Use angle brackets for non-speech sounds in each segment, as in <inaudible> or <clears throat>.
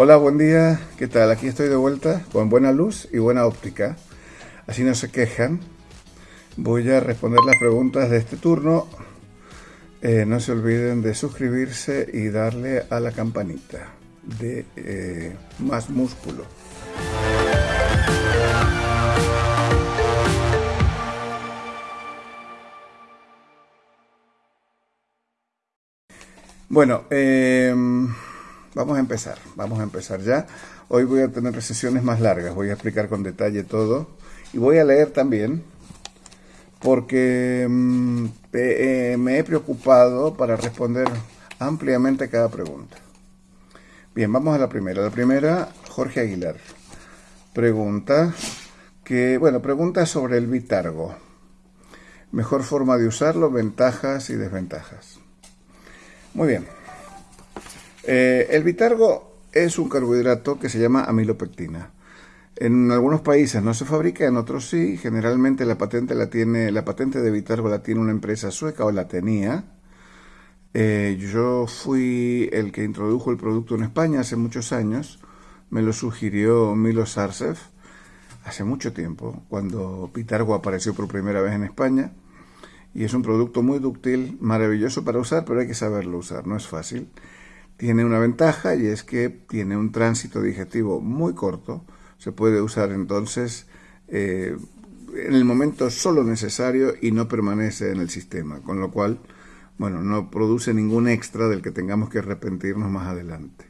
Hola, buen día. ¿Qué tal? Aquí estoy de vuelta con buena luz y buena óptica. Así no se quejan. Voy a responder las preguntas de este turno. Eh, no se olviden de suscribirse y darle a la campanita de eh, más músculo. Bueno, eh, vamos a empezar, vamos a empezar ya. Hoy voy a tener sesiones más largas, voy a explicar con detalle todo y voy a leer también porque mm, eh, me he preocupado para responder ampliamente cada pregunta. Bien, vamos a la primera. La primera, Jorge Aguilar. Pregunta que, bueno, pregunta sobre el bitargo. Mejor forma de usarlo, ventajas y desventajas. Muy bien. Eh, el bitargo es un carbohidrato que se llama amilopectina. En algunos países no se fabrica, en otros sí. Generalmente la patente la tiene, la patente de bitargo la tiene una empresa sueca o la tenía. Eh, yo fui el que introdujo el producto en España hace muchos años. Me lo sugirió Milo Sarcev hace mucho tiempo, cuando Bitargo apareció por primera vez en España. Y es un producto muy dúctil, maravilloso para usar, pero hay que saberlo usar, no es fácil tiene una ventaja y es que tiene un tránsito digestivo muy corto. Se puede usar entonces eh, en el momento solo necesario y no permanece en el sistema, con lo cual, bueno, no produce ningún extra del que tengamos que arrepentirnos más adelante.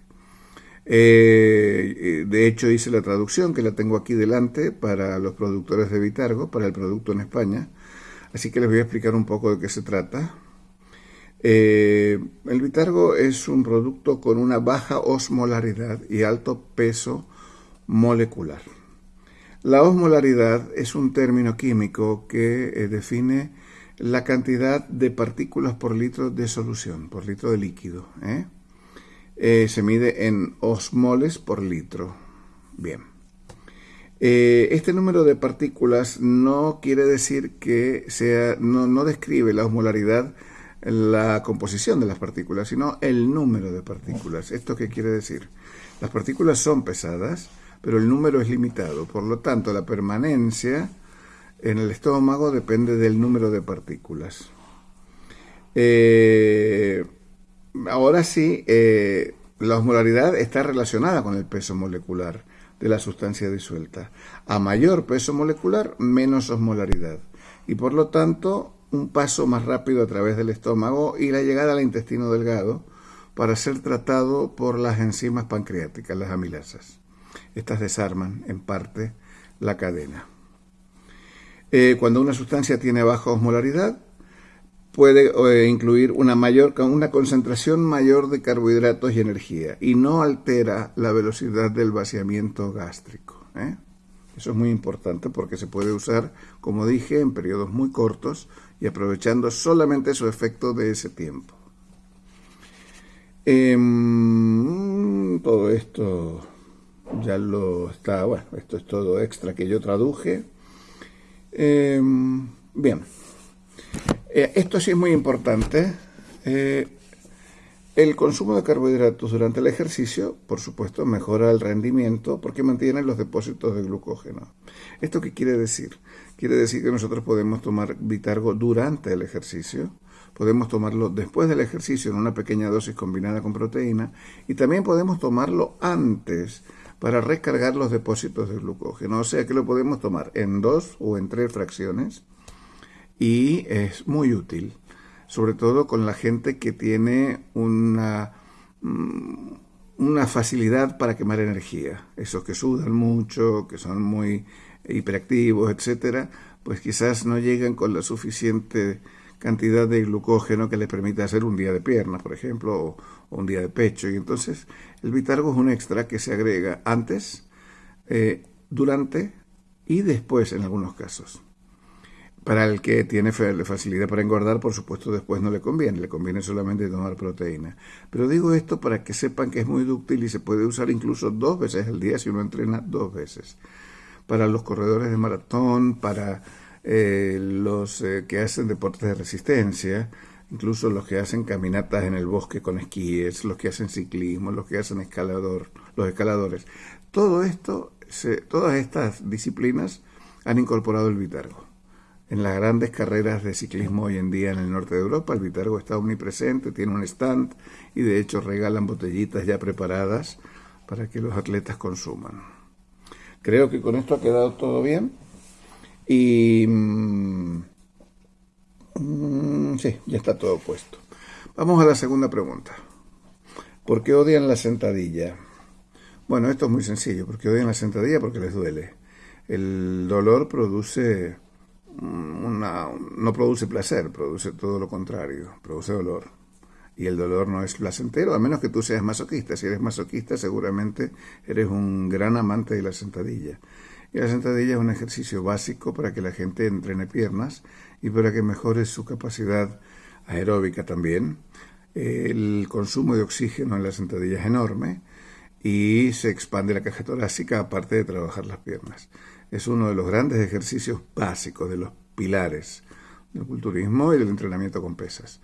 Eh, de hecho, hice la traducción, que la tengo aquí delante, para los productores de Vitargo, para el producto en España. Así que les voy a explicar un poco de qué se trata. Eh, el bitargo es un producto con una baja osmolaridad y alto peso molecular. La osmolaridad es un término químico que eh, define la cantidad de partículas por litro de solución, por litro de líquido. ¿eh? se mide en osmoles por litro. Bien. este número de partículas no quiere decir que sea, no, no describe la osmolaridad la composición de las partículas, sino el número de partículas. ¿Esto qué quiere decir? Las partículas son pesadas, pero el número es limitado. Por lo tanto, la permanencia en el estómago depende del número de partículas. Eh, ahora sí, eh, la osmolaridad está relacionada con el peso molecular de la sustancia disuelta. A mayor peso molecular, menos osmolaridad. Y por lo tanto, un paso más rápido a través del estómago y la llegada al intestino delgado para ser tratado por las enzimas pancreáticas, las amilasas. Estas desarman en parte la cadena. Eh, cuando una sustancia tiene baja osmolaridad, puede eh, incluir una, mayor, una concentración mayor de carbohidratos y energía y no altera la velocidad del vaciamiento gástrico. ¿eh? Eso es muy importante porque se puede usar, como dije, en periodos muy cortos y aprovechando solamente su efecto de ese tiempo. Em, todo esto ya lo está, bueno, esto es todo extra que yo traduje. Em, bien, eh, esto sí es muy importante. Eh, el consumo de carbohidratos durante el ejercicio, por supuesto, mejora el rendimiento porque mantiene los depósitos de glucógeno. ¿Esto qué quiere decir? Quiere decir que nosotros podemos tomar Vitargo durante el ejercicio, podemos tomarlo después del ejercicio en una pequeña dosis combinada con proteína y también podemos tomarlo antes para recargar los depósitos de glucógeno. O sea que lo podemos tomar en dos o en tres fracciones y es muy útil sobre todo con la gente que tiene una, mm, una facilidad para quemar energía. Esos que sudan mucho, que son muy hiperactivos, etcétera, pues quizás no llegan con la suficiente cantidad de glucógeno que les permita hacer un día de piernas, por ejemplo, o, un día de pecho. Y entonces el bitargo es un extra que se agrega antes, eh, durante y después en algunos casos. Para el que tiene facilidad para engordar, por supuesto, después no le conviene, le conviene solamente tomar proteína. Pero digo esto para que sepan que es muy dúctil y se puede usar incluso dos veces al día si uno entrena dos veces. Para los corredores de maratón, para eh, los eh, que hacen deportes de resistencia, incluso los que hacen caminatas en el bosque con esquíes, los que hacen ciclismo, los que hacen escalador, los escaladores. Todo esto, todas estas disciplinas han incorporado el Vitergo. En las grandes carreras de ciclismo hoy en día en el norte de Europa, el Vitergo está omnipresente, tiene un stand y de hecho regalan botellitas ya preparadas para que los atletas consuman. Creo que con esto ha quedado todo bien y mm, mm, sí, ya está todo puesto. Vamos a la segunda pregunta. ¿Por qué odian la sentadilla? Bueno, esto es muy sencillo. ¿Por qué odian la sentadilla? Porque les duele. El dolor produce mm, una, no produce placer, produce todo lo contrario, produce dolor y el dolor no es placentero, a menos que tú seas masoquista. Si eres masoquista, seguramente eres un gran amante de la sentadilla. Y la sentadilla es un ejercicio básico para que la gente entrene piernas y para que mejore su capacidad aeróbica también. El consumo de oxígeno en la sentadilla es enorme y se expande la caja torácica aparte de trabajar las piernas. Es uno de los grandes ejercicios básicos, de los pilares del culturismo y del entrenamiento con pesas.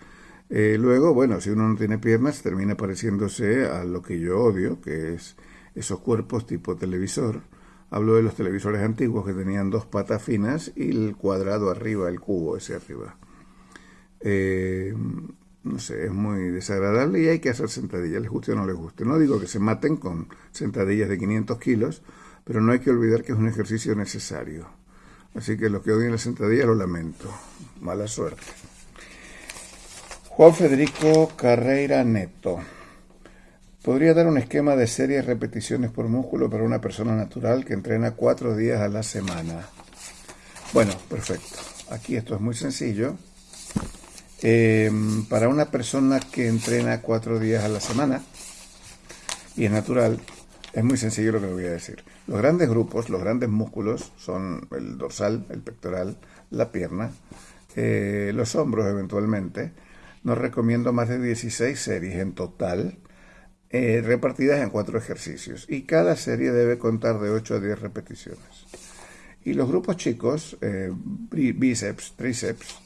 Eh, luego, bueno, si uno no tiene piernas, termina pareciéndose a lo que yo odio, que es esos cuerpos tipo televisor. Hablo de los televisores antiguos que tenían dos patas finas y el cuadrado arriba, el cubo ese arriba. Eh, no sé, es muy desagradable y hay que hacer sentadillas, les guste o no les guste. No digo que se maten con sentadillas de 500 kilos, pero no hay que olvidar que es un ejercicio necesario. Así que los que odian la sentadilla lo lamento. Mala suerte. Juan Federico Carreira Neto. Podría dar un esquema de series repeticiones por músculo para una persona natural que entrena cuatro días a la semana. Bueno, perfecto. Aquí esto es muy sencillo. Em, para una persona que entrena cuatro días a la semana y es natural, es muy sencillo lo que le voy a decir. Los grandes grupos, los grandes músculos son el dorsal, el pectoral, la pierna, eh, los hombros eventualmente, nos recomiendo más de 16 series en total, eh, repartidas en cuatro ejercicios. Y cada serie debe contar de 8 a 10 repeticiones. Y los grupos chicos, eh, bíceps, tríceps,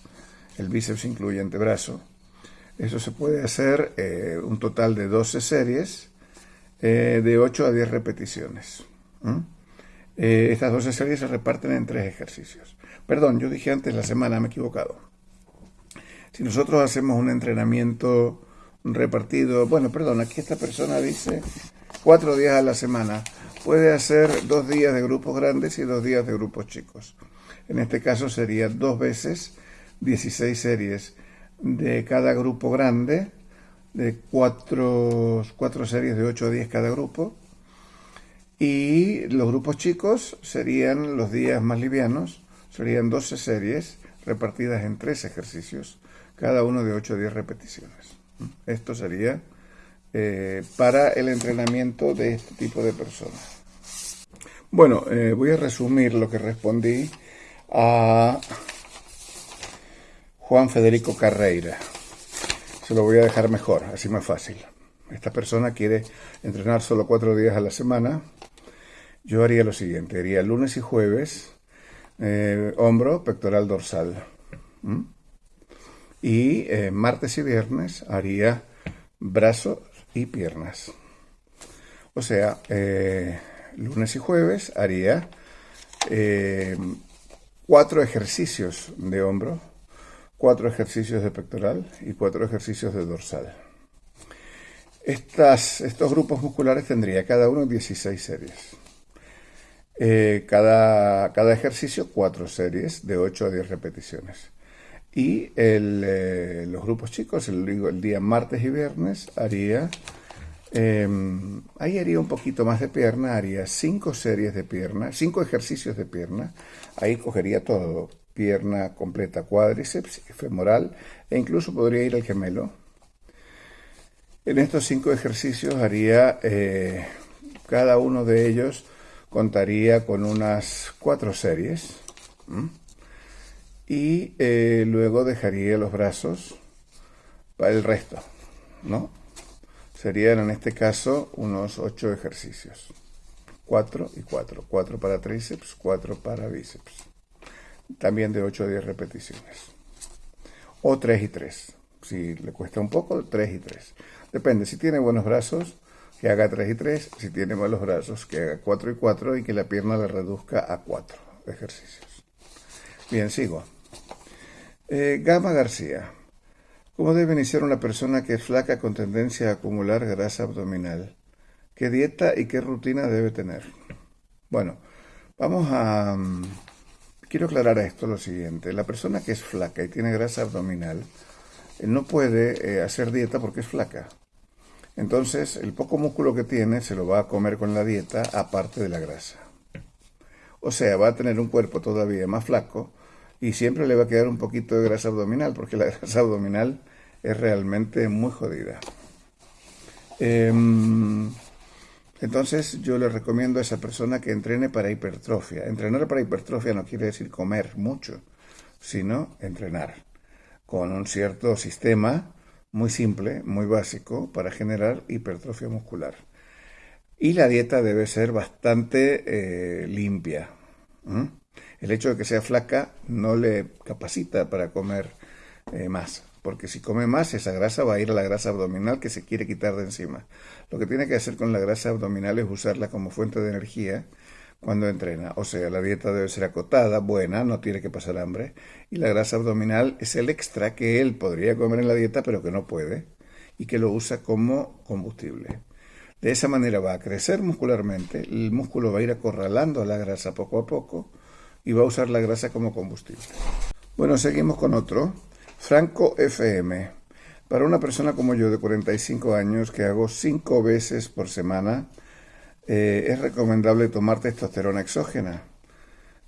el bíceps incluye antebrazo, eso se puede hacer eh, un total de 12 series de 8 a 10 repeticiones. estas 12 series se reparten en tres ejercicios. Perdón, yo dije antes la semana, me he equivocado. Si nosotros hacemos un entrenamiento repartido, bueno, perdón, aquí esta persona dice cuatro días a la semana, puede hacer dos días de grupos grandes y dos días de grupos chicos. En este caso sería dos veces 16 series de cada grupo grande, de cuatro, series de 8 a 10 cada grupo. Y los grupos chicos serían los días más livianos, serían 12 series repartidas en tres ejercicios cada uno de 8 o 10 repeticiones. Esto sería eh, para el entrenamiento de este tipo de personas. Bueno, eh, voy a resumir lo que respondí a Juan Federico Carreira. Se lo voy a dejar mejor, así más fácil. Esta persona quiere entrenar solo cuatro días a la semana. Yo haría lo siguiente, haría lunes y jueves, eh, hombro, pectoral, dorsal y eh, martes y viernes haría brazos y piernas. O sea, eh, lunes y jueves haría eh, cuatro ejercicios de hombro, cuatro ejercicios de pectoral y cuatro ejercicios de dorsal. Estas, estos grupos musculares tendría cada uno 16 series. cada, cada ejercicio cuatro series de 8 a 10 repeticiones. Y eh, los grupos chicos, el, el, día martes y viernes, haría, em, ahí haría un poquito más de pierna, haría cinco series de pierna, cinco ejercicios de pierna, ahí cogería todo, pierna completa, cuádriceps, femoral, e incluso podría ir al gemelo. En estos cinco ejercicios haría, eh, cada uno de ellos contaría con unas cuatro series y eh, luego dejaría los brazos para el resto, ¿no? Serían en este caso unos 8 ejercicios. 4 y 4. 4 para tríceps, 4 para bíceps. También de 8 a 10 repeticiones. O 3 y 3. Si le cuesta un poco, 3 y 3. Depende, si tiene buenos brazos, que haga 3 y 3. Si tiene malos brazos, que haga 4 y 4 y que la pierna le reduzca a 4 ejercicios. Bien, sigo. Eh, Gama García. ¿Cómo debe iniciar una persona que es flaca con tendencia a acumular grasa abdominal? ¿Qué dieta y qué rutina debe tener? Bueno, vamos a... Mm, quiero aclarar esto lo siguiente. La persona que es flaca y tiene grasa abdominal eh, no puede eh, hacer dieta porque es flaca. Entonces, el poco músculo que tiene se lo va a comer con la dieta aparte de la grasa. O sea, va a tener un cuerpo todavía más flaco y siempre le va a quedar un poquito de grasa abdominal porque la <laughs> grasa abdominal es realmente muy jodida. Em, entonces yo le recomiendo a esa persona que entrene para hipertrofia. Entrenar para hipertrofia no quiere decir comer mucho, sino entrenar con un cierto sistema muy simple, muy básico, para generar hipertrofia muscular. Y la dieta debe ser bastante eh, limpia. El hecho de que sea flaca no le capacita para comer eh, más, porque si come más, esa grasa va a ir a la grasa abdominal que se quiere quitar de encima. Lo que tiene que hacer con la grasa abdominal es usarla como fuente de energía cuando entrena. O sea, la dieta debe ser acotada, buena, no tiene que pasar hambre. Y la grasa abdominal es el extra que él podría comer en la dieta, pero que no puede, y que lo usa como combustible. De esa manera va a crecer muscularmente, el músculo va a ir acorralando a la grasa poco a poco y va a usar la grasa como combustible. Bueno, seguimos con otro. Franco FM. Para una persona como yo de 45 años que hago 5 veces por semana, eh, es recomendable tomar testosterona exógena.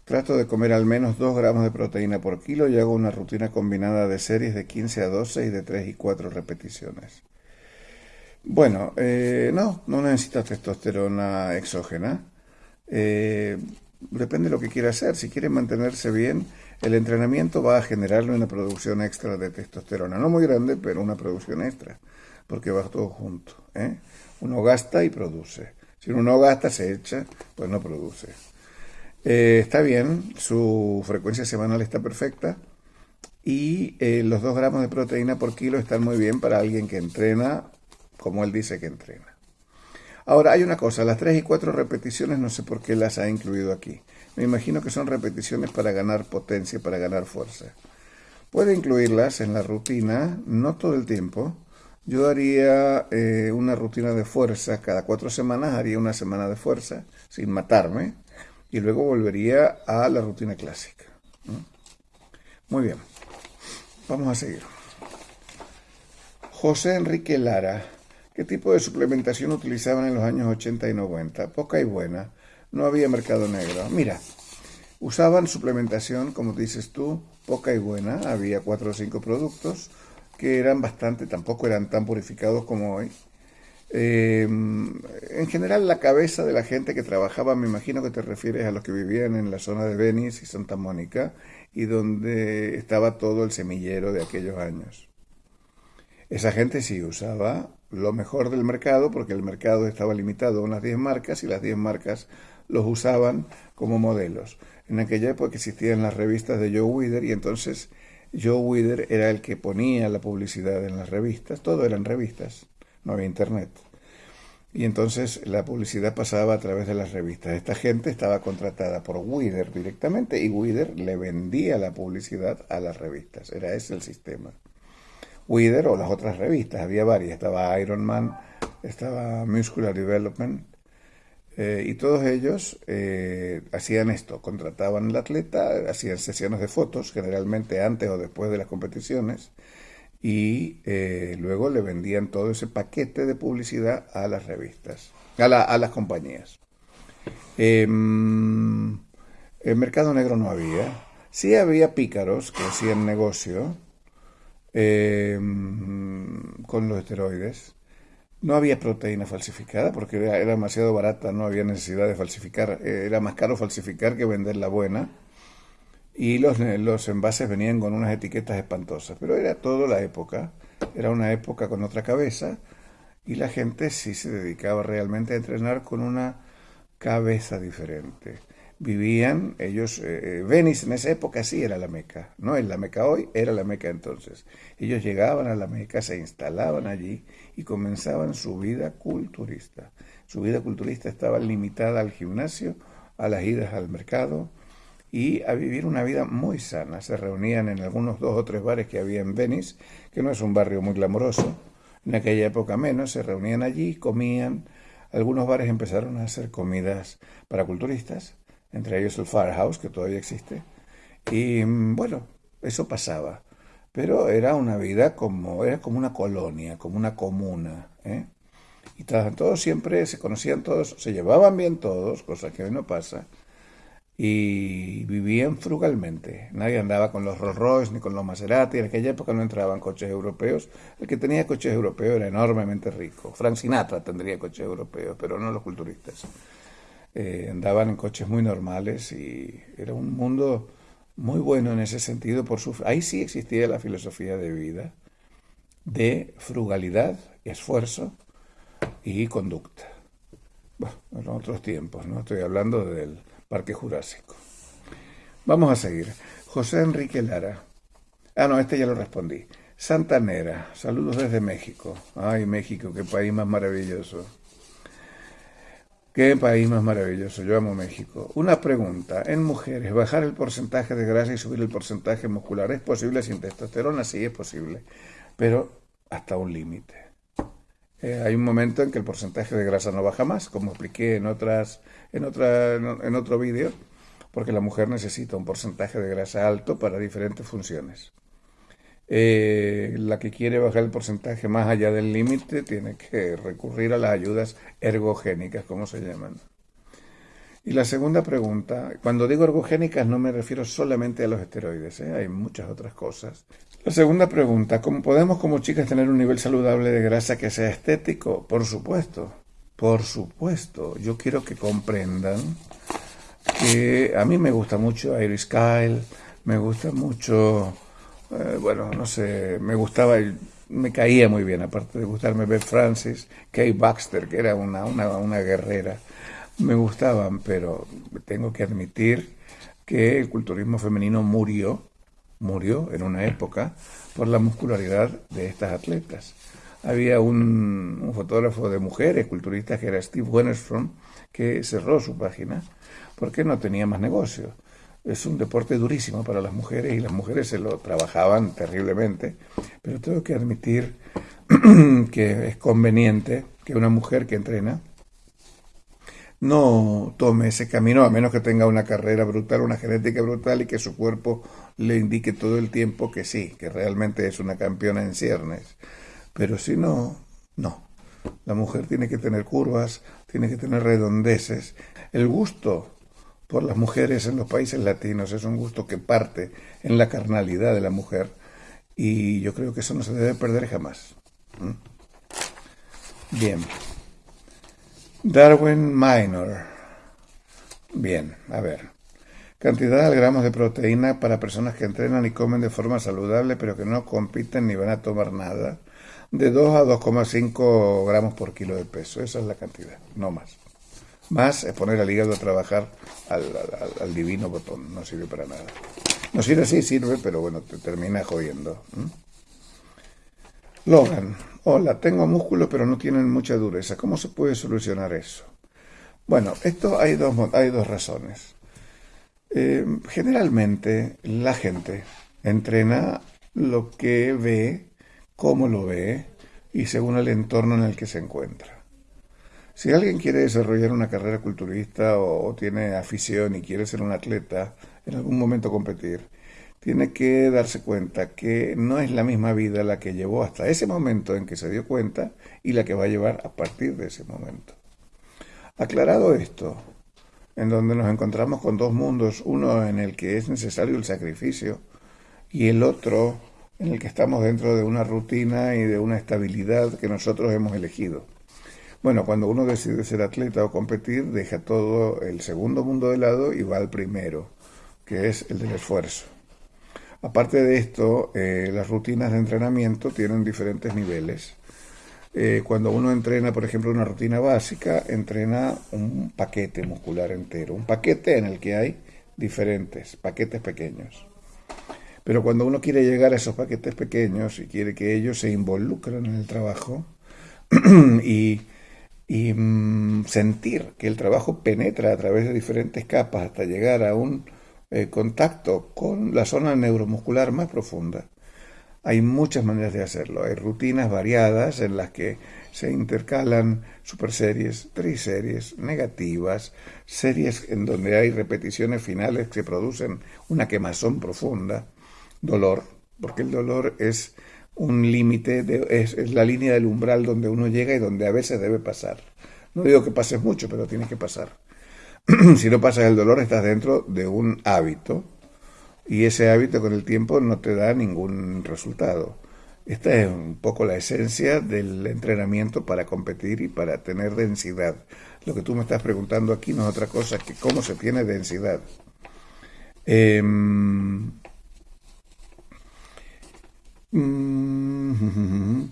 Trato de comer al menos 2 gramos de proteína por kilo y hago una rutina combinada de series de 15 a 12 y de 3 y 4 repeticiones. Bueno, eh, no, no necesita testosterona exógena. Eh, depende de lo que quiera hacer. Si quiere mantenerse bien, el entrenamiento va a generarle una producción extra de testosterona. No muy grande, pero una producción extra, porque va todo junto. Uno gasta y produce. Si uno no gasta, se echa, pues no produce. Eh, está bien, su frecuencia semanal está perfecta y eh, los 2 gramos de proteína por kilo están muy bien para alguien que entrena como él dice que entrena. Ahora, hay una cosa, las 3 y 4 repeticiones no sé por qué las ha incluido aquí. Me imagino que son repeticiones para ganar potencia, para ganar fuerza. Puede incluirlas en la rutina, no todo el tiempo, yo haría eh, una rutina de fuerza, cada cuatro semanas haría una semana de fuerza, sin matarme, y luego volvería a la rutina clásica. Muy bien, vamos a seguir. José Enrique Lara, ¿qué tipo de suplementación utilizaban en los años 80 y 90? Poca y buena, no había mercado negro. Mira, usaban suplementación, como dices tú, poca y buena, había cuatro o cinco productos, que eran bastante, tampoco eran tan purificados como hoy. Em, en general la cabeza de la gente que trabajaba, me imagino que te refieres a los que vivían en la zona de Venice y Santa Mónica y donde estaba todo el semillero de aquellos años. Esa gente sí usaba lo mejor del mercado porque el mercado estaba limitado a unas 10 marcas y las 10 marcas los usaban como modelos. En aquella época existían las revistas de Joe Wither y entonces Joe Wither era el que ponía la publicidad en las revistas, todo eran revistas, no había internet. Y entonces la publicidad pasaba a través de las revistas. Esta gente estaba contratada por Wither directamente y Wither le vendía la publicidad a las revistas. Era ese el sistema. Wither o las otras revistas, había varias. Estaba Iron Man, estaba Muscular Development, eh, y todos ellos eh, hacían esto, contrataban al atleta, hacían sesiones de fotos, generalmente antes o después de las competiciones, y eh, luego le vendían todo ese paquete de publicidad a las revistas, a, a las compañías. Em, el mercado negro no había. Sí había pícaros que hacían negocio em, con los esteroides no había proteína falsificada porque era, demasiado barata, no había necesidad de falsificar. Eh, era más caro falsificar que vender la buena. Y los, los envases venían con unas etiquetas espantosas. Pero era toda la época. Era una época con otra cabeza. Y la gente sí se dedicaba realmente a entrenar con una cabeza diferente. Vivían, ellos, eh, eh, Venice en esa época sí era la Meca, no es la Meca hoy, era la Meca entonces. Ellos llegaban a la Meca, se instalaban allí y comenzaban su vida culturista. Su vida culturista estaba limitada al gimnasio, a las idas al mercado y a vivir una vida muy sana. Se reunían en algunos dos o tres bares que había en Venice, que no es un barrio muy glamoroso, en aquella época menos, se reunían allí, comían. Algunos bares empezaron a hacer comidas para culturistas, entre ellos el Firehouse, que todavía existe. Y mm, bueno, eso pasaba. Pero era una vida como, era como una colonia, como una comuna. ¿eh? Y todos siempre se conocían todos, se llevaban bien todos, cosa que hoy no pasa. Y vivían frugalmente. Nadie andaba con los Rolls Royce ni con los Maserati. En aquella época no entraban coches europeos. El que tenía coches europeos era enormemente rico. Frank Sinatra tendría coches europeos, pero no los culturistas. Eh, andaban en coches muy normales y era un mundo muy bueno en ese sentido. Por su, ahí sí existía la filosofía de vida, de frugalidad esfuerzo y conducta. Bueno, en otros tiempos, ¿no? Estoy hablando del Parque Jurásico. Vamos a seguir. José Enrique Lara. Ah, no, este ya lo respondí. Santanera, saludos desde México. Ay, México, qué país más maravilloso. Qué país más maravilloso, yo amo México. Una pregunta, en mujeres, ¿bajar el porcentaje de grasa y subir el porcentaje muscular es posible sin testosterona? Sí, es posible, pero hasta un límite. Eh, hay un momento en que el porcentaje de grasa no baja más, como expliqué en, otras, en, otra, en otro vídeo, porque la mujer necesita un porcentaje de grasa alto para diferentes funciones. Eh, la que quiere bajar el porcentaje más allá del límite tiene que recurrir a las ayudas ergogénicas, como se llaman. Y la segunda pregunta, cuando digo ergogénicas no me refiero solamente a los esteroides, ¿eh? hay muchas otras cosas. La segunda pregunta, ¿cómo podemos como chicas tener un nivel saludable de grasa que sea estético? Por supuesto, por supuesto. Yo quiero que comprendan que a mí me gusta mucho Iris Kyle, me gusta mucho eh, bueno, no sé, me gustaba, me caía muy bien, aparte de gustarme Beth Francis, Kay Baxter, que era una, una, guerrera, me gustaban, pero tengo que admitir que el culturismo femenino murió, murió en una época por la muscularidad de estas atletas. Había un, un fotógrafo de mujeres culturistas que era Steve Wennerstrom, que cerró su página porque no tenía más negocio es un deporte durísimo para las mujeres y las mujeres se lo trabajaban terriblemente, pero tengo que admitir <clears throat> que es conveniente que una mujer que entrena no tome ese camino a menos que tenga una carrera brutal, una genética brutal y que su cuerpo le indique todo el tiempo que sí, que realmente es una campeona en ciernes. Pero si no, no. La mujer tiene que tener curvas, tiene que tener redondeces. El gusto por las mujeres en los países latinos. Es un gusto que parte en la carnalidad de la mujer y yo creo que eso no se debe perder jamás. Bien. Darwin Minor. Bien, a ver. Cantidad de gramos de proteína para personas que entrenan y comen de forma saludable pero que no compiten ni van a tomar nada. De 2 a 2,5 gramos por kilo de peso. Esa es la cantidad, no más. Más es poner al hígado a trabajar al, divino botón, no sirve para nada. No sirve, sí sirve, pero bueno, te termina jodiendo. Logan, hola, tengo músculo pero no tienen mucha dureza. ¿Cómo se puede solucionar eso? Bueno, esto hay dos, hay dos razones. Eh, generalmente la gente entrena lo que ve, cómo lo ve y según el entorno en el que se encuentra. Si alguien quiere desarrollar una carrera culturista o, tiene afición y quiere ser un atleta, en algún momento competir, tiene que darse cuenta que no es la misma vida la que llevó hasta ese momento en que se dio cuenta y la que va a llevar a partir de ese momento. Aclarado esto, en donde nos encontramos con dos mundos, uno en el que es necesario el sacrificio y el otro en el que estamos dentro de una rutina y de una estabilidad que nosotros hemos elegido. Bueno, cuando uno decide ser atleta o competir, deja todo el segundo mundo de lado y va al primero, que es el del esfuerzo. Aparte de esto, eh, las rutinas de entrenamiento tienen diferentes niveles. Eh, cuando uno entrena, por ejemplo, una rutina básica, entrena un paquete muscular entero, un paquete en el que hay diferentes paquetes pequeños. Pero cuando uno quiere llegar a esos paquetes pequeños y quiere que ellos se involucren en el trabajo <clears throat> y, mm, sentir que el trabajo penetra a través de diferentes capas hasta llegar a un eh, contacto con la zona neuromuscular más profunda, hay muchas maneras de hacerlo. Hay rutinas variadas en las que se intercalan superseries, triseries, negativas, series en donde hay repeticiones finales que producen una quemazón profunda, dolor, porque el dolor es un límite, es, la línea del umbral donde uno llega y donde a veces debe pasar. No digo que pases mucho, pero tiene que pasar. <clears throat> si no pasas el dolor, estás dentro de un hábito y ese hábito con el tiempo no te da ningún resultado. Esta es un poco la esencia del entrenamiento para competir y para tener densidad. Lo que tú me estás preguntando aquí no es otra cosa que cómo se tiene densidad. Em, mm, <laughs>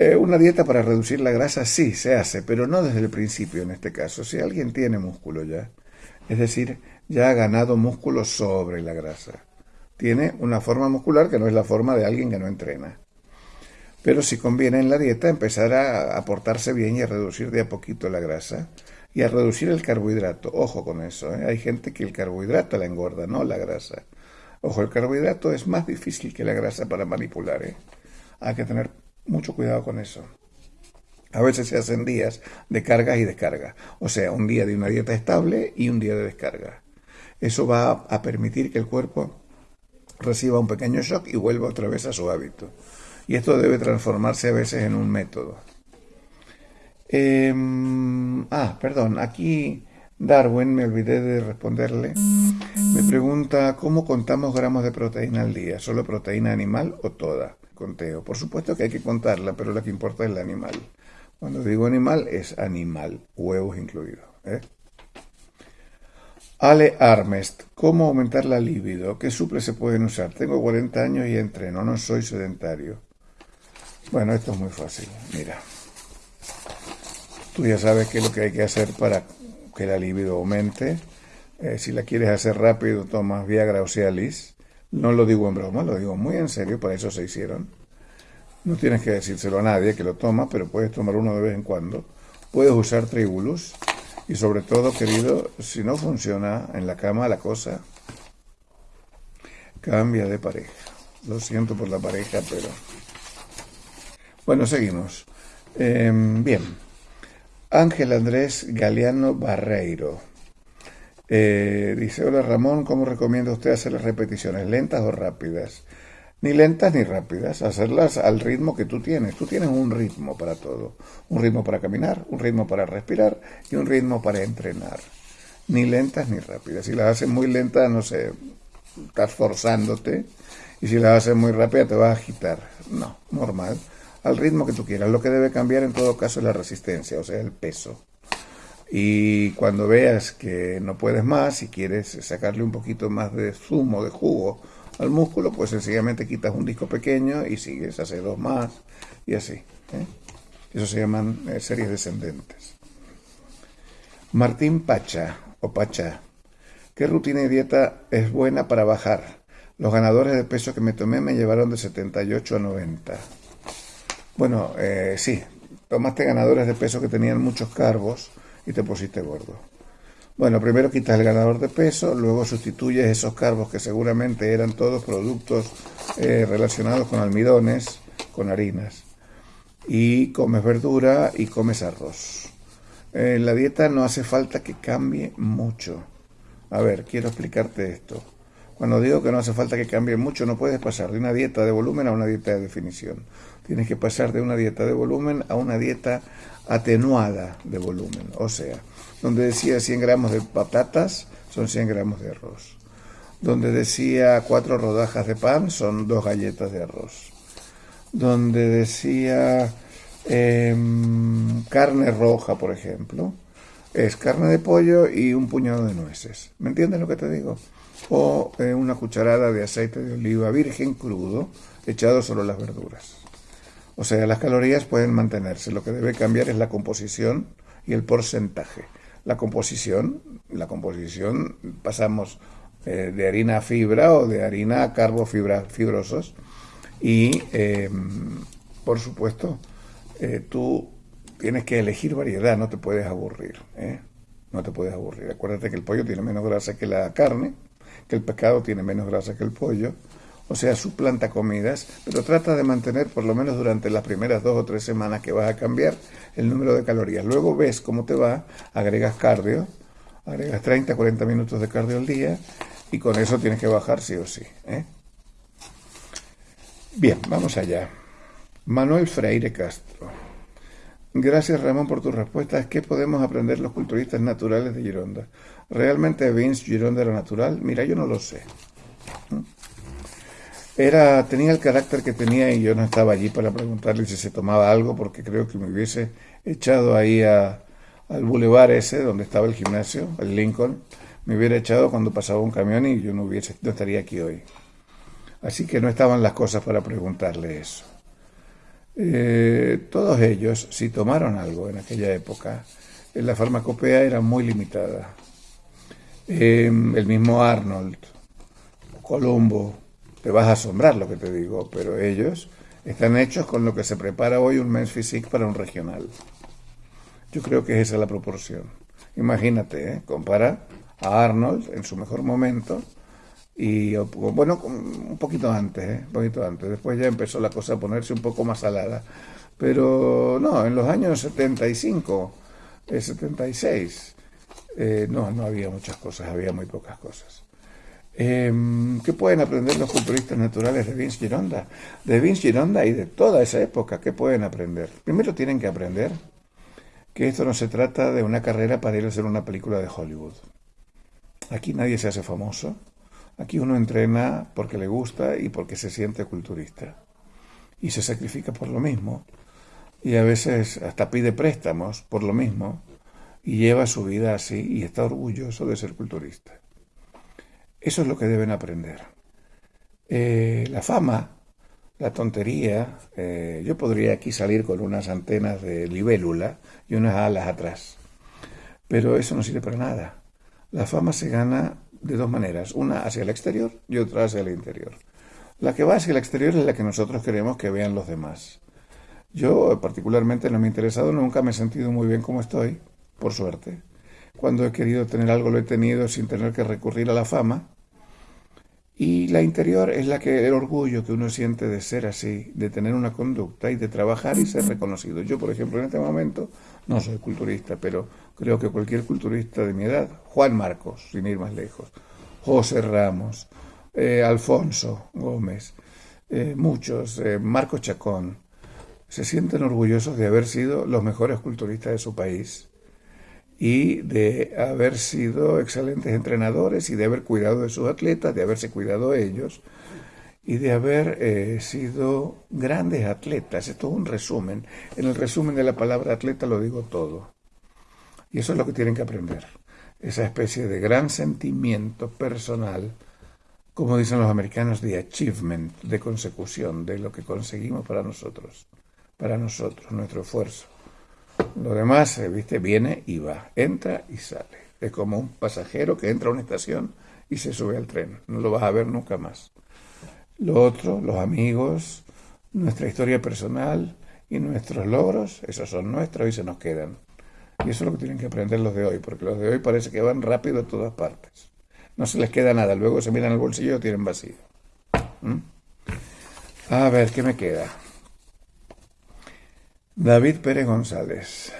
eh, una dieta para reducir la grasa sí se hace, pero no desde el principio en este caso. Si alguien tiene músculo ya, es decir, ya ha ganado músculo sobre la grasa. Tiene una forma muscular que no es la forma de alguien que no entrena. Pero si conviene en la dieta empezar a aportarse bien y a reducir de a poquito la grasa y a reducir el carbohidrato. Ojo con eso, ¿eh? hay gente que el carbohidrato la engorda, no la grasa. Ojo, el carbohidrato es más difícil que la grasa para manipular. ¿eh? Hay que tener mucho cuidado con eso. A veces se hacen días de carga y descarga. O sea, un día de una dieta estable y un día de descarga. Eso va a permitir que el cuerpo reciba un pequeño shock y vuelva otra vez a su hábito. Y esto debe transformarse a veces en un método. Em, ah, perdón, aquí Darwin, me olvidé de responderle, me pregunta cómo contamos gramos de proteína al día, solo proteína animal o toda. Conteo. Por supuesto que hay que contarla, pero lo que importa es el animal. Cuando digo animal, es animal, huevos incluidos. ¿eh? Ale Armest, ¿cómo aumentar la libido? ¿Qué suples se pueden usar? Tengo 40 años y entreno, no soy sedentario. Bueno, esto es muy fácil, mira. Tú ya sabes qué es lo que hay que hacer para la libido aumente. Eh, si la quieres hacer rápido, tomas Viagra o Cialis. No lo digo en broma, lo digo muy en serio, para eso se hicieron. No tienes que decírselo a nadie que lo toma, pero puedes tomar uno de vez en cuando. Puedes usar Tribulus y sobre todo, querido, si no funciona en la cama la cosa, cambia de pareja. Lo siento por la pareja, pero... Bueno, seguimos. Em, bien. Ángel Andrés Galeano Barreiro. Eh, dice, hola Ramón, ¿cómo recomienda usted hacer las repeticiones? ¿Lentas o rápidas? ni lentas ni rápidas, hacerlas al ritmo que tú tienes. Tú tienes un ritmo para todo, un ritmo para caminar, un ritmo para respirar y un ritmo para entrenar. Ni lentas ni rápidas. Si las haces muy lentas, no sé, estás forzándote y si las haces muy rápidas te vas a agitar. No, normal, al ritmo que tú quieras. Lo que debe cambiar en todo caso es la resistencia, o sea, el peso. Y cuando veas que no puedes más y quieres sacarle un poquito más de zumo, de jugo, al músculo, pues sencillamente quitas un disco pequeño y sigues, haces dos más y así. ¿eh? Eso se llaman eh, series descendentes. Martín Pacha o Pacha. ¿Qué rutina de dieta es buena para bajar? Los ganadores de peso que me tomé me llevaron de 78 a 90. Bueno, eh, sí, tomaste ganadores de peso que tenían muchos carbos y te pusiste gordo. Bueno, primero quitas el ganador de peso, luego sustituyes esos carbos que seguramente eran todos productos eh, relacionados con almidones, con harinas, y comes verdura y comes arroz. En la dieta no hace falta que cambie mucho. A ver, quiero explicarte esto. Cuando digo que no hace falta que cambie mucho, no puedes pasar de una dieta de volumen a una dieta de definición. Tienes que pasar de una dieta de volumen a una dieta atenuada de volumen. O sea, donde decía 100 gramos de patatas, son 100 gramos de arroz. Donde decía cuatro rodajas de pan, son dos galletas de arroz. Donde decía em, carne roja, por ejemplo, es carne de pollo y un puñado de nueces. ¿Me entiendes lo que te digo? O eh, una cucharada de aceite de oliva virgen crudo echado sobre las verduras. O sea, las calorías pueden mantenerse. Lo que debe cambiar es la composición y el porcentaje. La composición, la composición pasamos eh, de harina a fibra o de harina a carbofibrosos y, em, por supuesto, eh, tú tienes que elegir variedad, no te puedes aburrir. ¿eh? No te puedes aburrir. Acuérdate que el pollo tiene menos grasa que la carne, que el pescado tiene menos grasa que el pollo. O sea, suplanta comidas, pero trata de mantener por lo menos durante las primeras dos o tres semanas que vas a cambiar el número de calorías. Luego ves cómo te va, agregas cardio, agregas 30, 40 minutos de cardio al día y con eso tienes que bajar sí o sí. ¿eh? Bien, vamos allá. Manuel Freire Castro. Gracias Ramón por tus respuestas. ¿Qué podemos aprender los culturistas naturales de Gironda? ¿Realmente Vince Gironda era natural? Mira, yo no lo sé. Era, tenía el carácter que tenía y yo no estaba allí para preguntarle si se tomaba algo porque creo que me hubiese echado ahí al bulevar ese donde estaba el gimnasio, el Lincoln, me hubiera echado cuando pasaba un camión y yo no, hubiese, no estaría aquí hoy. Así que no estaban las cosas para preguntarle eso. Eh, todos ellos, si tomaron algo en aquella época, la farmacopea era muy limitada. Em, el mismo Arnold, Colombo, te vas a asombrar lo que te digo, pero ellos están hechos con lo que se prepara hoy un Men's Physique para un regional. Yo creo que esa es la proporción. Imagínate, ¿eh? compara a Arnold en su mejor momento y bueno, un poquito antes, ¿eh? un poquito antes. Después ya empezó la cosa a ponerse un poco más salada. Pero no, en los años 75, 76, eh, no, no había muchas cosas, había muy pocas cosas. Em, ¿Qué pueden aprender los culturistas naturales de Vince Gironda? De Vince Gironda y de toda esa época, ¿qué pueden aprender? Primero tienen que aprender que esto no se trata de una carrera para ir a hacer una película de Hollywood. Aquí nadie se hace famoso, Aquí uno entrena porque le gusta y porque se siente culturista. Y se sacrifica por lo mismo. Y a veces hasta pide préstamos por lo mismo. Y lleva su vida así y está orgulloso de ser culturista. Eso es lo que deben aprender. Eh, la fama, la tontería, eh, yo podría aquí salir con unas antenas de libélula y unas alas atrás. Pero eso no sirve para nada. La fama se gana de dos maneras, una hacia el exterior y otra hacia el interior. La que va hacia el exterior es la que nosotros queremos que vean los demás. Yo particularmente no me he interesado, nunca me he sentido muy bien como estoy, por suerte. Cuando he querido tener algo lo he tenido sin tener que recurrir a la fama. Y la interior es la que el orgullo que uno siente de ser así, de tener una conducta y de trabajar y ser reconocido. Yo, por ejemplo, en este momento no soy culturista, pero creo que cualquier culturista de mi edad, Juan Marcos, sin ir más lejos, José Ramos, eh, Alfonso Gómez, eh, muchos, eh, Marco Chacón, se sienten orgullosos de haber sido los mejores culturistas de su país y de haber sido excelentes entrenadores y de haber cuidado de sus atletas, de haberse cuidado ellos y de haber sido grandes atletas. Esto es un resumen. En el resumen de la palabra atleta lo digo todo. Y eso es lo que tienen que aprender. Esa especie de gran sentimiento personal, como dicen los americanos, de achievement, de consecución, de lo que conseguimos para nosotros, para nosotros, nuestro esfuerzo. Lo demás, eh, viste, viene y va, entra y sale. Es como un pasajero que entra a una estación y se sube al tren. No lo vas a ver nunca más. Lo otro, los amigos, nuestra historia personal y nuestros logros, esos son nuestros y se nos quedan. Y eso es lo que tienen que aprender los de hoy, porque los de hoy parece que van rápido a todas partes. No se les queda nada, luego se miran el bolsillo y lo tienen vacío. ¿Mm? A ver, ¿qué me queda? David Pérez González.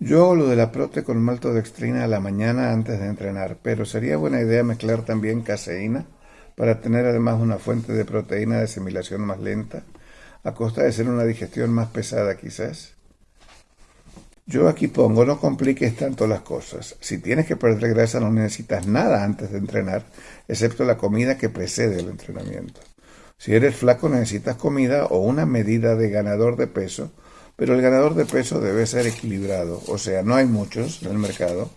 Yo hago lo de la prote con maltodextrina a la mañana antes de entrenar, pero sería buena idea mezclar también caseína para tener además una fuente de proteína de asimilación más lenta, a costa de ser una digestión más pesada quizás. Yo aquí pongo, no compliques tanto las cosas. Si tienes que perder grasa no necesitas nada antes de entrenar, excepto la comida que precede el entrenamiento. Si eres flaco necesitas comida o una medida de ganador de peso, pero el ganador de peso debe ser equilibrado, o sea, no hay muchos en el mercado,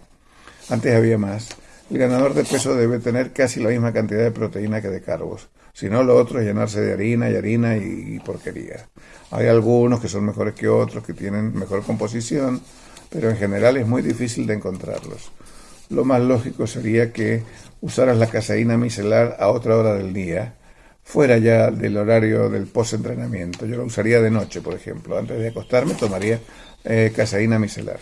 antes había más. El ganador de peso debe tener casi la misma cantidad de proteína que de carbos. Si no, lo otro es llenarse de harina y harina y, porquería. Hay algunos que son mejores que otros, que tienen mejor composición, pero en general es muy difícil de encontrarlos. Lo más lógico sería que usaras la caseína micelar a otra hora del día, fuera ya del horario del post-entrenamiento. Yo lo usaría de noche, por ejemplo. Antes de acostarme tomaría eh, caseína micelar.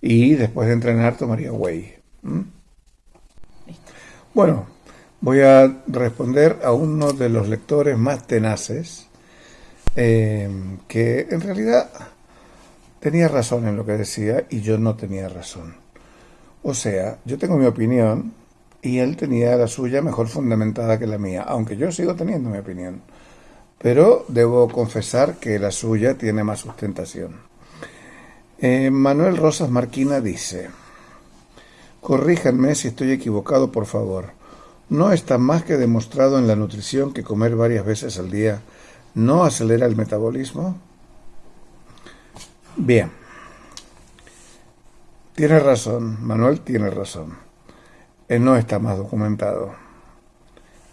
Y después de entrenar tomaría whey. Bueno, voy a responder a uno de los lectores más tenaces, eh, que en realidad tenía razón en lo que decía y yo no tenía razón. O sea, yo tengo mi opinión y él tenía la suya mejor fundamentada que la mía, aunque yo sigo teniendo mi opinión. Pero debo confesar que la suya tiene más sustentación. Eh, Manuel Rosas Marquina dice, corríjanme si estoy equivocado, por favor. ¿No está más que demostrado en la nutrición que comer varias veces al día no acelera el metabolismo? Bien. Tiene razón, Manuel tiene razón. Él no está más documentado.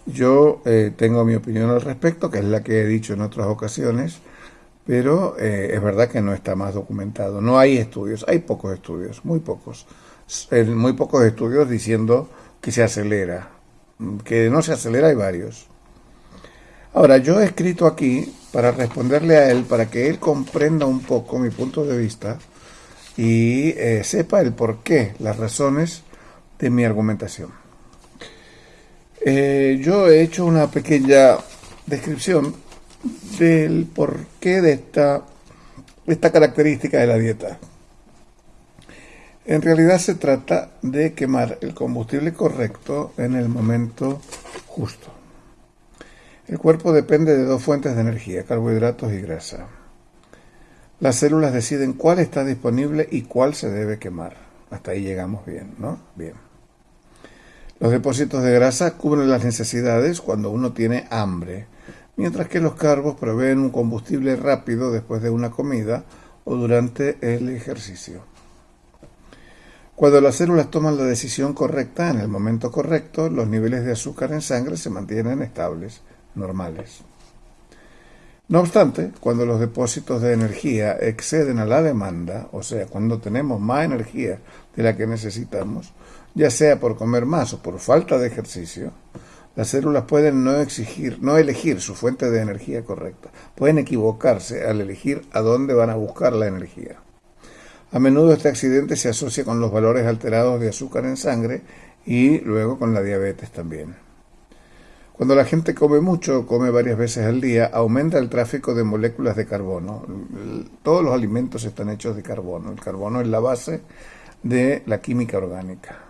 Yo eh, tengo mi opinión al respecto, que es la que he dicho en otras ocasiones, pero eh, es verdad que no está más documentado. No hay estudios, hay pocos estudios, muy pocos. Muy pocos estudios diciendo que se acelera. Que no se acelera hay varios. Ahora, yo he escrito aquí para responderle a él, para que él comprenda un poco mi punto de vista y eh, sepa el por qué, las razones de mi argumentación. Eh, yo he hecho una pequeña descripción del porqué de esta, esta característica de la dieta. En realidad se trata de quemar el combustible correcto en el momento justo. El cuerpo depende de dos fuentes de energía, carbohidratos y grasa. Las células deciden cuál está disponible y cuál se debe quemar. Hasta ahí llegamos bien, ¿no? Bien. Los depósitos de grasa cubren las necesidades cuando uno tiene hambre, mientras que los carbos proveen un combustible rápido después de una comida o durante el ejercicio. Cuando las células toman la decisión correcta en el momento correcto, los niveles de azúcar en sangre se mantienen estables normales. No obstante, cuando los depósitos de energía exceden a la demanda, o sea, cuando tenemos más energía de la que necesitamos, ya sea por comer más o por falta de ejercicio, las células pueden no, exigir, no elegir su fuente de energía correcta. Pueden equivocarse al elegir a dónde van a buscar la energía. A menudo este accidente se asocia con los valores alterados de azúcar en sangre y luego con la diabetes también. Cuando la gente come mucho, come varias veces al día, aumenta el tráfico de moléculas de carbono. Todos los alimentos están hechos de carbono. El carbono es la base de la química orgánica.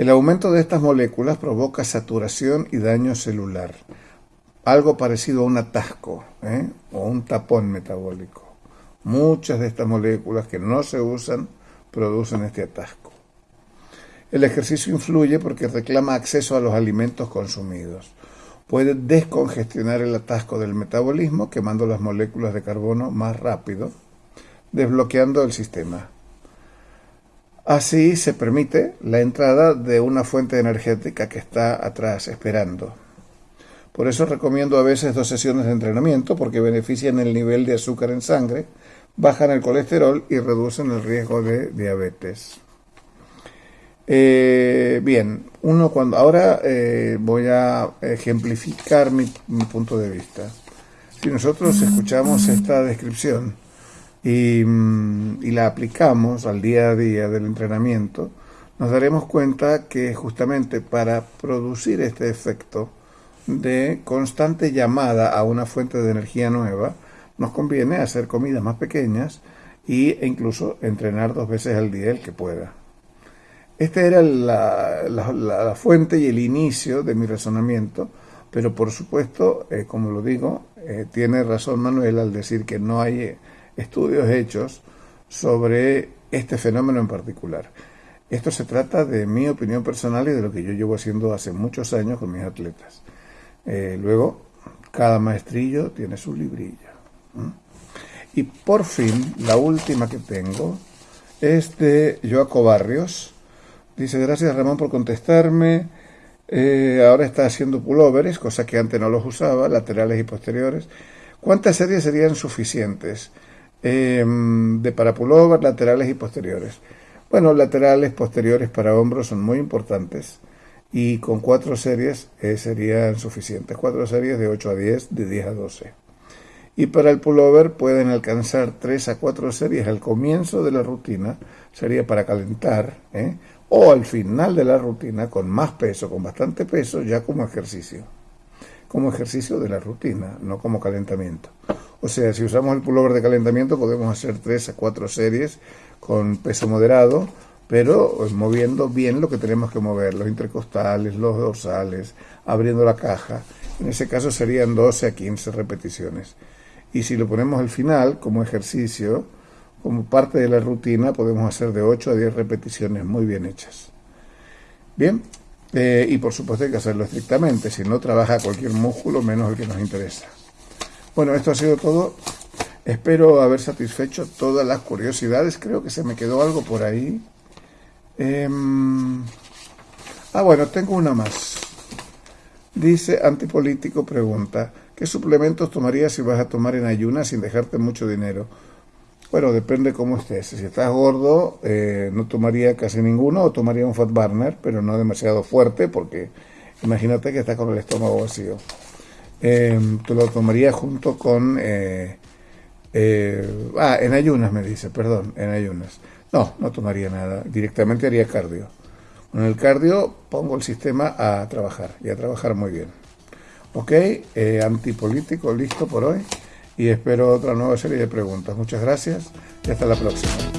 El aumento de estas moléculas provoca saturación y daño celular, algo parecido a un atasco ¿eh? o un tapón metabólico. Muchas de estas moléculas que no se usan producen este atasco. El ejercicio influye porque reclama acceso a los alimentos consumidos. Puede descongestionar el atasco del metabolismo quemando las moléculas de carbono más rápido, desbloqueando el sistema. Así se permite la entrada de una fuente energética que está atrás esperando. Por eso recomiendo a veces dos sesiones de entrenamiento porque benefician el nivel de azúcar en sangre, bajan el colesterol y reducen el riesgo de diabetes. Eh, bien, uno cuando ahora eh, voy a ejemplificar mi, punto de vista. Si nosotros escuchamos esta descripción y, mm, y, la aplicamos al día a día del entrenamiento, nos daremos cuenta que justamente para producir este efecto de constante llamada a una fuente de energía nueva, nos conviene hacer comidas más pequeñas e incluso entrenar dos veces al día el que pueda. Esta era la, fuente y el inicio de mi razonamiento, pero por supuesto, eh, como lo digo, eh, tiene razón Manuel al decir que no hay estudios hechos sobre este fenómeno en particular. Esto se trata de mi opinión personal y de lo que yo llevo haciendo hace muchos años con mis atletas. luego, cada maestrillo tiene su librillo. Y por fin, la última que tengo es de Joaco Barrios, Dice, gracias Ramón por contestarme. Eh, ahora está haciendo pullovers, cosa que antes no los usaba, laterales y posteriores. ¿Cuántas series serían suficientes? Em, de para pullover, laterales y posteriores. Bueno, laterales, posteriores para hombros son muy importantes y con cuatro series eh, serían suficientes. Cuatro series de 8 a 10, de 10 a 12. Y para el pullover pueden alcanzar 3 a 4 series al comienzo de la rutina, sería para calentar, ¿eh? o al final de la rutina con más peso, con bastante peso, ya como ejercicio. Como ejercicio de la rutina, no como calentamiento. O sea, si usamos el pullover de calentamiento podemos hacer 3 a 4 series con peso moderado, pero eh, moviendo bien lo que tenemos que mover, los intercostales, los dorsales, abriendo la caja. En ese caso serían 12 a 15 repeticiones. Y si lo ponemos al final como ejercicio, como parte de la rutina, podemos hacer de 8 a 10 repeticiones muy bien hechas. Bien, eh, y por supuesto hay que hacerlo estrictamente, si no trabaja cualquier músculo menos el que nos interesa. Bueno, esto ha sido todo. Espero haber satisfecho todas las curiosidades. Creo que se me quedó algo por ahí. Em, ah, bueno, tengo una más. Dice Antipolítico, pregunta, ¿qué suplementos tomarías si vas a tomar en ayunas sin dejarte mucho dinero? Bueno, depende cómo estés. Si estás gordo, eh, no tomaría casi ninguno, o tomaría un Fat Burner, pero no demasiado fuerte, porque imagínate que estás con el estómago vacío. Eh, te lo tomaría junto con... Eh, eh, ah, en ayunas me dice, perdón, en ayunas. No, no tomaría nada, directamente haría cardio. Con el cardio pongo el sistema a trabajar y a trabajar muy bien. Ok, eh, antipolítico, listo por hoy y espero otra nueva serie de preguntas. Muchas gracias y hasta la próxima.